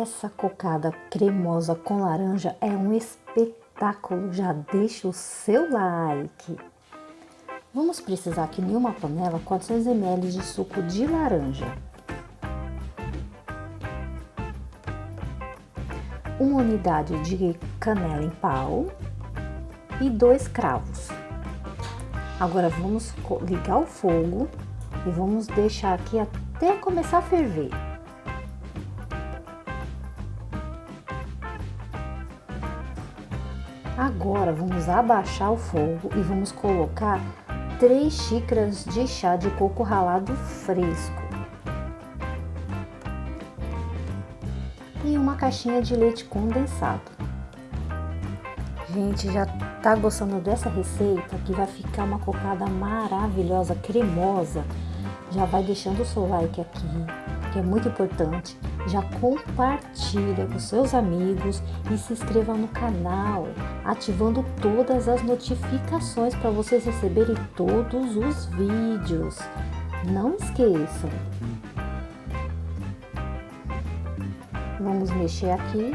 Essa cocada cremosa com laranja é um espetáculo. Já deixa o seu like. Vamos precisar aqui em uma panela 400 ml de suco de laranja. Uma unidade de canela em pau e dois cravos. Agora vamos ligar o fogo e vamos deixar aqui até começar a ferver. Agora vamos abaixar o fogo e vamos colocar 3 xícaras de chá de coco ralado fresco. E uma caixinha de leite condensado. Gente, já tá gostando dessa receita? Que vai ficar uma cocada maravilhosa, cremosa. Já vai deixando o seu like aqui, que é muito importante. Já compartilha com seus amigos e se inscreva no canal, ativando todas as notificações para vocês receberem todos os vídeos. Não esqueçam. Vamos mexer aqui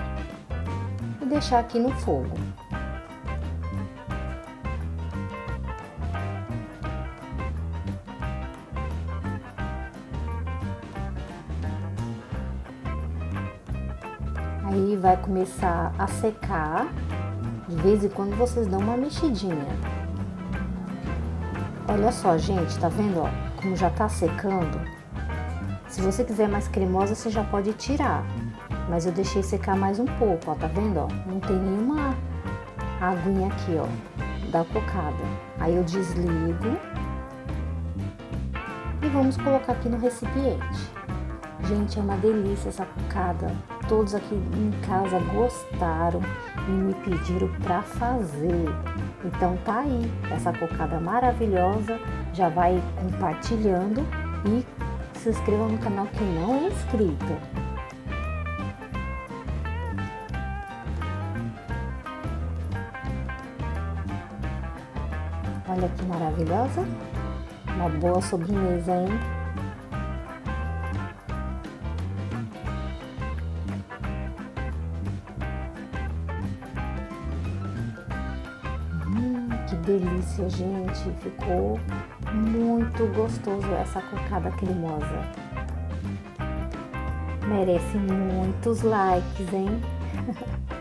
e deixar aqui no fogo. Aí vai começar a secar. De vez em quando vocês dão uma mexidinha. Olha só, gente, tá vendo, ó? Como já tá secando. Se você quiser mais cremosa, você já pode tirar. Mas eu deixei secar mais um pouco, ó, tá vendo, ó? Não tem nenhuma aguinha aqui, ó, da cocada. Aí eu desligo e vamos colocar aqui no recipiente. Gente, é uma delícia essa cocada. Todos aqui em casa gostaram e me pediram para fazer. Então tá aí, essa cocada maravilhosa. Já vai compartilhando e se inscreva no canal que não é inscrito. Olha que maravilhosa. Uma boa sobremesa, hein? Delícia, gente! Ficou muito gostoso essa cocada cremosa. Merece muitos likes, hein?